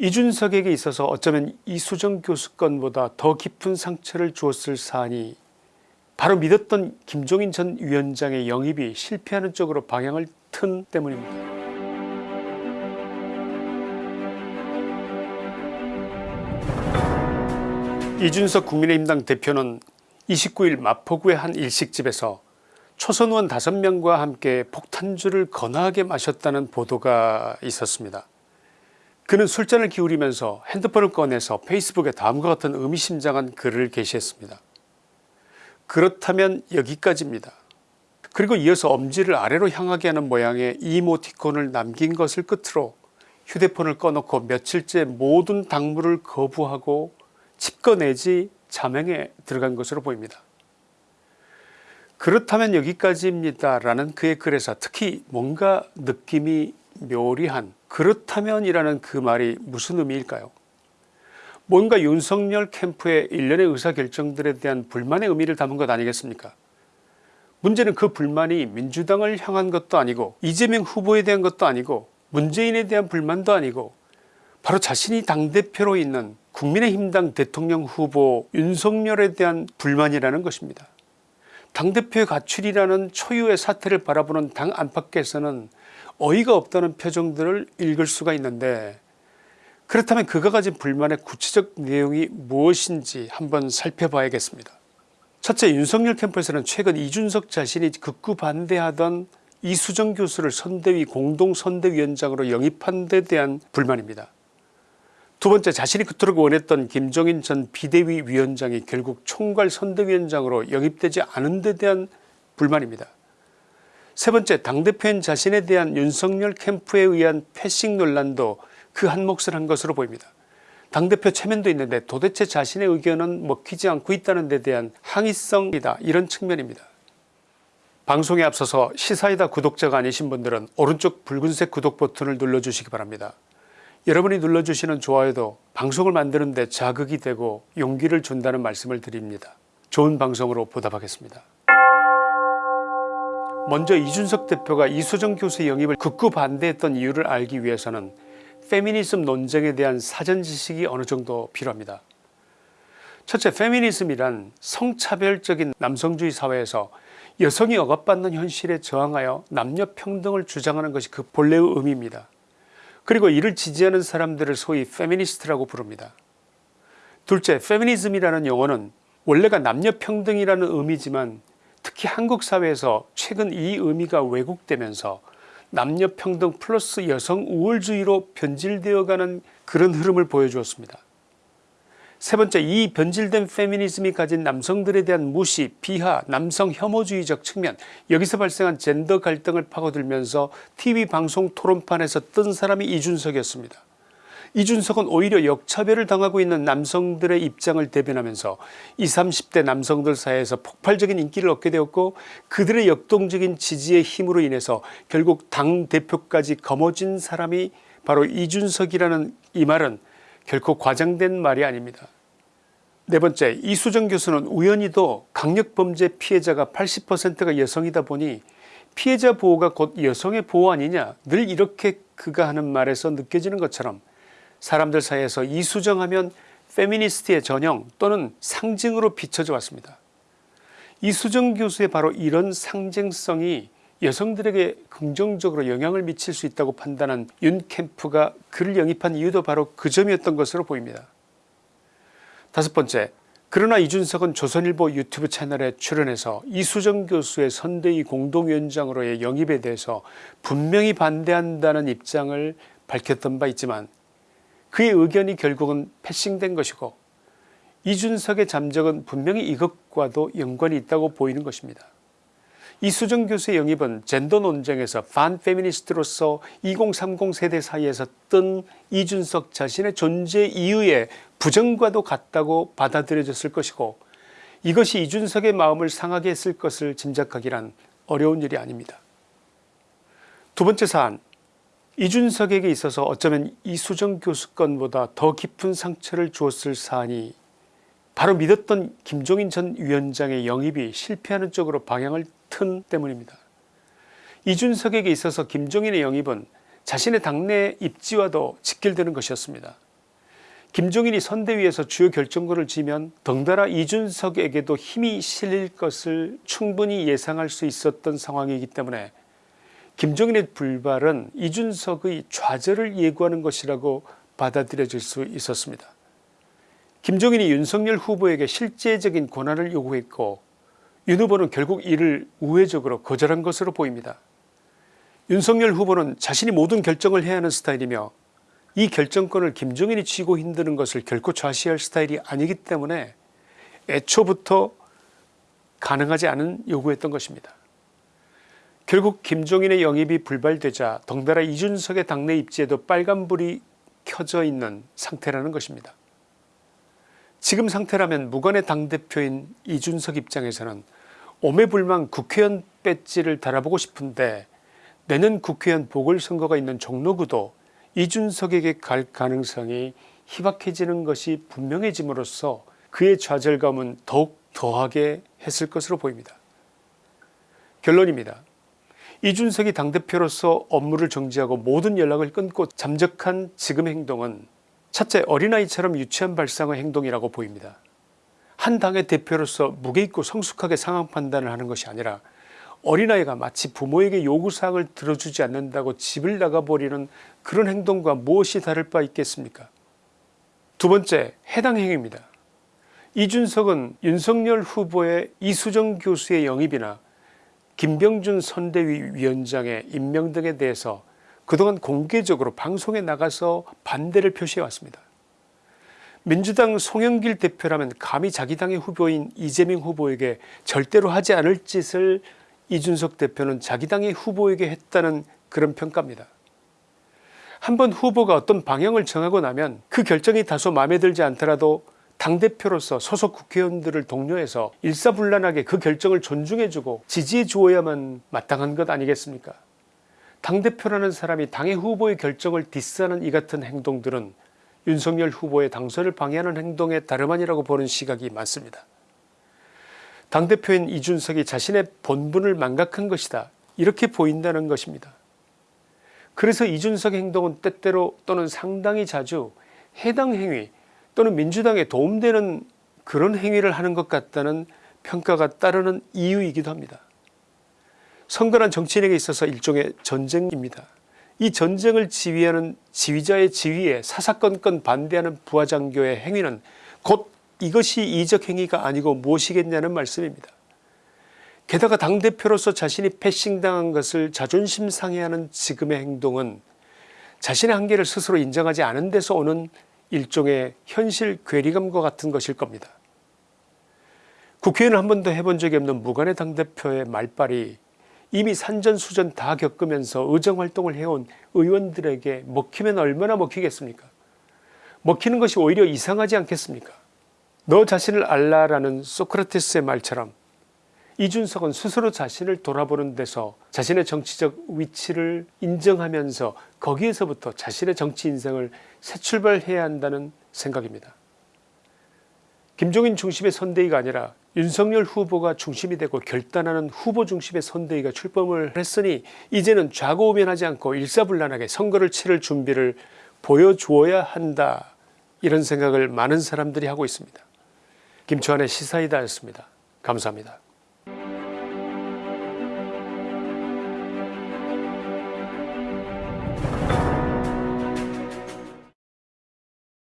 이준석에게 있어서 어쩌면 이수정 교수 건보다 더 깊은 상처를 주었을 사안이 바로 믿었던 김종인 전 위원장의 영입이 실패하는 쪽으로 방향을 튼 때문입니다. 이준석 국민의힘당 대표는 29일 마포구의 한 일식집에서 초선 의원 5명과 함께 폭탄주를 거나하게 마셨다는 보도가 있었습니다. 그는 술잔을 기울이면서 핸드폰을 꺼내서 페이스북에 다음과 같은 의미심장한 글을 게시했습니다. 그렇다면 여기까지입니다. 그리고 이어서 엄지를 아래로 향하게 하는 모양의 이모티콘을 남긴 것을 끝으로 휴대폰을 꺼놓고 며칠째 모든 당무를 거부하고 칩거내지 자명에 들어간 것으로 보입니다. 그렇다면 여기까지입니다 라는 그의 글에서 특히 뭔가 느낌이 묘리한 그렇다면 이라는 그 말이 무슨 의미일까요 뭔가 윤석열 캠프의 일련의 의사결정들에 대한 불만의 의미를 담은 것 아니겠습니까 문제는 그 불만이 민주당을 향한 것도 아니고 이재명 후보에 대한 것도 아니고 문재인에 대한 불만도 아니고 바로 자신이 당대표로 있는 국민의힘당 대통령 후보 윤석열에 대한 불만이라는 것입니다. 당대표의 가출이라는 초유의 사태를 바라보는 당 안팎에서는 어이가 없다는 표정들을 읽을 수가 있는데 그렇다면 그가 가진 불만의 구체적 내용이 무엇인지 한번 살펴봐야겠습니다. 첫째 윤석열 캠프에서는 최근 이준석 자신이 극구 반대하던 이수정 교수를 선대위 공동선대위원장으로 영입한 데 대한 불만입니다. 두 번째 자신이 그토록 원했던 김종인 전 비대위 위원장이 결국 총괄 선대위원장으로 영입되지 않은 데 대한 불만입니다. 세 번째 당대표인 자신에 대한 윤석열 캠프에 의한 패싱 논란도 그 한 몫을 한 것으로 보입니다. 당대표 체면도 있는데 도대체 자신의 의견은 먹히지 않고 있다는 데 대한 항의성이다 이런 측면입니다. 방송에 앞서서 시사이다 구독자가 아니신 분들은 오른쪽 붉은색 구독 버튼을 눌러주시기 바랍니다. 여러분이 눌러주시는 좋아요도 방송을 만드는 데 자극이 되고 용기를 준다는 말씀을 드립니다. 좋은 방송으로 보답하겠습니다. 먼저 이준석 대표가 이수정 교수 영입을 극구 반대했던 이유를 알기 위해서는 페미니즘 논쟁에 대한 사전 지식이 어느 정도 필요합니다. 첫째 페미니즘이란 성차별적인 남성주의 사회에서 여성이 억압받는 현실에 저항하여 남녀평등을 주장하는 것이 그 본래의 의미입니다. 그리고 이를 지지하는 사람들을 소위 페미니스트라고 부릅니다. 둘째 페미니즘이라는 용어는 원래가 남녀평등이라는 의미지만 특히 한국 사회에서 최근 이 의미가 왜곡되면서 남녀평등 플러스 여성 우월주의로 변질되어가는 그런 흐름을 보여주었습니다. 세 번째 이 변질된 페미니즘이 가진 남성들에 대한 무시 비하 남성 혐오주의적 측면 여기서 발생한 젠더 갈등을 파고들면서 tv 방송 토론판에서 뜬 사람이 이준석이었습니다. 이준석은 오히려 역차별을 당하고 있는 남성들의 입장을 대변하면서 20, 30대 남성들 사이에서 폭발적인 인기를 얻게 되었고 그들의 역동적인 지지의 힘으로 인해서 결국 당대표까지 거머쥔 사람이 바로 이준석이라는 이 말은 결코 과장된 말이 아닙니다. 네 번째 이수정 교수는 우연히도 강력범죄 피해자가 80%가 여성이다 보니 피해자 보호가 곧 여성의 보호 아니냐 늘 이렇게 그가 하는 말에서 느껴지는 것처럼 사람들 사이에서 이수정 하면 페미니스트의 전형 또는 상징으로 비춰져 왔습니다. 이수정 교수의 바로 이런 상징성이 여성들에게 긍정적으로 영향을 미칠 수 있다고 판단한 윤 캠프가 그를 영입한 이유도 바로 그 점이었던 것으로 보입니다. 다섯 번째 그러나 이준석은 조선일보 유튜브 채널에 출연해서 이수정 교수의 선대위 공동위원장으로의 영입에 대해서 분명히 반대한다는 입장을 밝혔던 바 있지만 그의 의견이 결국은 패싱된 것이고 이준석의 잠적은 분명히 이것과도 연관이 있다고 보이는 것입니다. 이수정 교수의 영입은 젠더 논쟁에서 반페미니스트로서 2030 세대 사이에서 뜬 이준석 자신의 존재 이유의 부정과도 같다고 받아들여졌을 것이고 이것이 이준석의 마음을 상하게 했을 것을 짐작하기란 어려운 일이 아닙니다. 두 번째 사안 이준석에게 있어서 어쩌면 이수정 교수 건보다 더 깊은 상처를 주었을 사안이 바로 믿었던 김종인 전 위원장의 영입이 실패하는 쪽으로 방향을 튼 때문입니다. 이준석에게 있어서 김종인의 영입은 자신의 당내 입지와도 직결되는 것이었습니다. 김종인이 선대위에서 주요 결정권을 쥐면 덩달아 이준석에게도 힘이 실릴 것을 충분히 예상할 수 있었던 상황이기 때문에 김종인의 불발은 이준석의 좌절을 예고하는 것이라고 받아들여질 수 있었습니다. 김종인이 윤석열 후보에게 실제적인 권한을 요구했고 윤 후보는 결국 이를 우회적으로 거절한 것으로 보입니다. 윤석열 후보는 자신이 모든 결정을 해야 하는 스타일이며 이 결정권을 김종인이 쥐고 힘드는 것을 결코 좌시할 스타일이 아니기 때문에 애초부터 가능하지 않은 요구였던 것입니다. 결국 김종인의 영입이 불발되자 덩달아 이준석의 당내 입지에도 빨간불이 켜져 있는 상태라는 것입니다. 지금 상태라면 무관의 당대표인 이준석 입장에서는 오매불망 국회의원 배지를 달아보고 싶은데 내년 국회의원 보궐선거가 있는 종로구도 이준석에게 갈 가능성이 희박해지는 것이 분명해짐으로써 그의 좌절감은 더욱 더하게 했을 것으로 보입니다. 결론입니다. 이준석이 당대표로서 업무를 정지하고 모든 연락을 끊고 잠적한 지금 행동은 첫째 어린아이처럼 유치한 발상의 행동이라고 보입니다. 한 당의 대표로서 무게 있고 성숙하게 상황 판단을 하는 것이 아니라 어린아이가 마치 부모에게 요구사항을 들어주지 않는다고 집을 나가버리는 그런 행동과 무엇이 다를 바 있겠습니까 두 번째 해당 행위입니다. 이준석은 윤석열 후보의 이수정 교수의 영입이나 김병준 선대위 위원장의 임명 등에 대해서 그동안 공개적으로 방송에 나가서 반대를 표시해 왔습니다. 민주당 송영길 대표라면 감히 자기 당의 후보인 이재명 후보에게 절대로 하지 않을 짓을 이준석 대표는 자기 당의 후보에게 했다는 그런 평가입니다. 한번 후보가 어떤 방향을 정하고 나면 그 결정이 다소 마음에 들지 않더라도 당대표로서 소속 국회의원들을 독려해서 일사불란하게 그 결정을 존중해주고 지지해 주어야만 마땅한 것 아니겠습니까 당대표라는 사람이 당의 후보의 결정을 디스하는 이 같은 행동들은 윤석열 후보의 당선을 방해하는 행동에 다름 아니라고 보는 시각이 많습니다. 당대표인 이준석이 자신의 본분을 망각한 것이다 이렇게 보인다는 것입니다. 그래서 이준석의 행동은 때때로 또는 상당히 자주 해당 행위 또는 민주당에 도움되는 그런 행위를 하는 것 같다는 평가가 따르는 이유이기도 합니다. 선거란 정치인에게 있어서 일종의 전쟁입니다. 이 전쟁을 지휘하는 지휘자의 지휘에 사사건건 반대하는 부하장교의 행위는 곧 이것이 이적 행위가 아니고 무엇이겠냐는 말씀입니다. 게다가 당대표로서 자신이 패싱당한 것을 자존심 상해하는 지금의 행동은 자신의 한계를 스스로 인정하지 않은 데서 오는 일종의 현실 괴리감과 같은 것일 겁니다. 국회의원 한 번도 해본 적이 없는 무관의 당대표의 말발이 이미 산전수전 다 겪으면서 의정활동을 해온 의원들에게 먹히면 얼마나 먹히겠습니까 먹히는 것이 오히려 이상하지 않겠습니까 너 자신을 알라라는 소크라테스의 말처럼 이준석은 스스로 자신을 돌아보는 데서 자신의 정치적 위치를 인정하면서 거기에서부터 자신의 정치 인생을 새 출발해야 한다는 생각입니다. 김종인 중심의 선대위가 아니라 윤석열 후보가 중심이 되고 결단하는 후보 중심의 선대위가 출범을 했으니 이제는 좌고우면하지 않고 일사불란하게 선거를 치를 준비를 보여주어야 한다 이런 생각을 많은 사람들이 하고 있습니다. 김초한의 시사이다였습니다. 감사합니다.